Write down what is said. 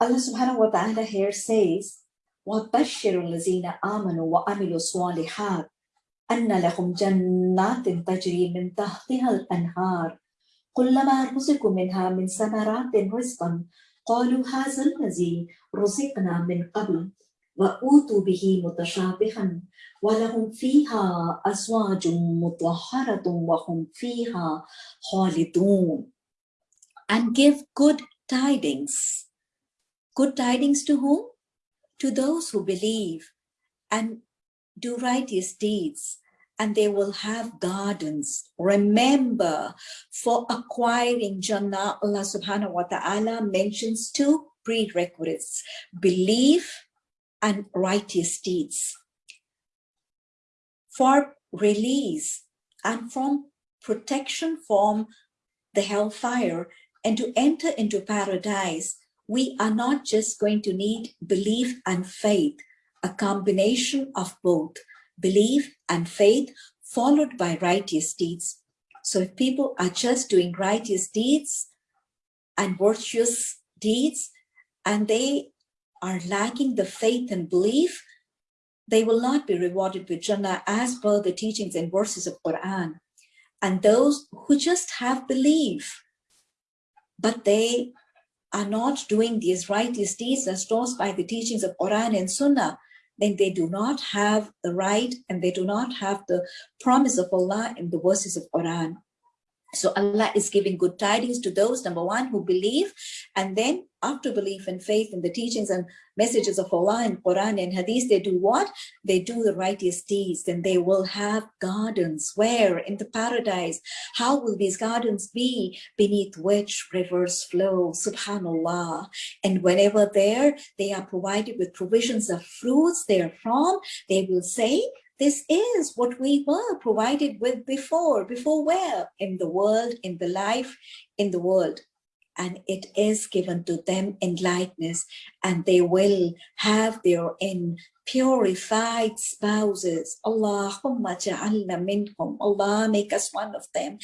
Allah subhanahu wa ta'ala here says, وَبَشِّرُ الَّذِينَ آمَنُوا وَعَمِلُوا الصَّالِحَاتِ أَنَّ لَهُمْ جَنَّاتٍ تَجْرِي مِنْ تَحْتِهَا الْأَنْهَارُ كلما رزقوا منها من ثمرات رزقا قالوا هذا الذي رزقنا من قبل وأوتوا به متشابها ولهم فيها أزواج مطهرة وهم فيها خالدون and give good tidings good tidings to whom to those who believe and do righteous deeds and they will have gardens. Remember, for acquiring Jannah, Allah subhanahu wa ta'ala mentions two prerequisites, belief and righteous deeds. For release and from protection from the hellfire and to enter into paradise, we are not just going to need belief and faith, a combination of both belief and faith followed by righteous deeds. So if people are just doing righteous deeds and virtuous deeds and they are lacking the faith and belief, they will not be rewarded with Jannah as per the teachings and verses of Quran. And those who just have belief, but they are not doing these righteous deeds as taught by the teachings of Quran and Sunnah, then they do not have the right and they do not have the promise of Allah in the verses of Quran. So Allah is giving good tidings to those, number one, who believe, and then after belief and faith in the teachings and messages of Allah and Quran and Hadith, they do what? They do the righteous deeds, and they will have gardens. Where? In the paradise. How will these gardens be? Beneath which rivers flow, subhanallah. And whenever there, they are provided with provisions of fruits therefrom, they will say, this is what we were provided with before. Before where? In the world, in the life, in the world. And it is given to them in likeness, and they will have their in purified spouses. Allahumma ja'alna minhum. Allah make us one of them.